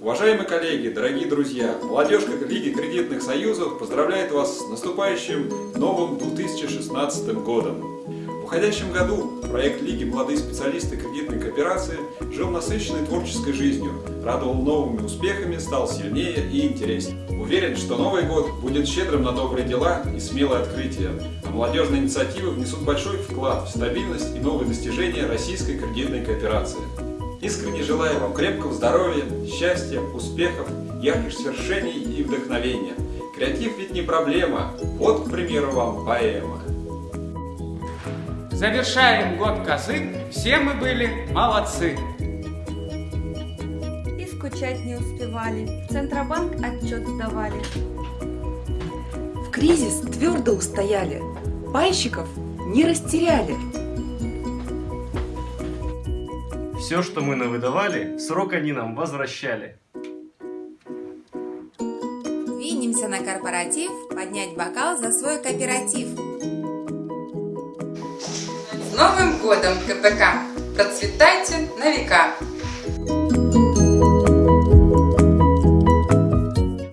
Уважаемые коллеги, дорогие друзья, молодежка Лиги кредитных союзов поздравляет вас с наступающим новым 2016 годом. В уходящем году проект Лиги «Молодые специалисты кредитной кооперации» жил насыщенной творческой жизнью, радовал новыми успехами, стал сильнее и интереснее. Уверен, что Новый год будет щедрым на добрые дела и смелые открытия, а молодежные инициативы внесут большой вклад в стабильность и новые достижения российской кредитной кооперации. Искренне желаю вам крепкого здоровья, счастья, успехов, ярких свершений и вдохновения. Креатив ведь не проблема, вот, к примеру, вам поэма. Завершаем год козы, все мы были молодцы. И скучать не успевали, в Центробанк отчет сдавали. В кризис твердо устояли, пайщиков не растеряли. Все, что мы навыдавали, срок они нам возвращали. Двинемся на корпоратив, поднять бокал за свой кооператив. С Новым годом, КПК! Процветайте на века!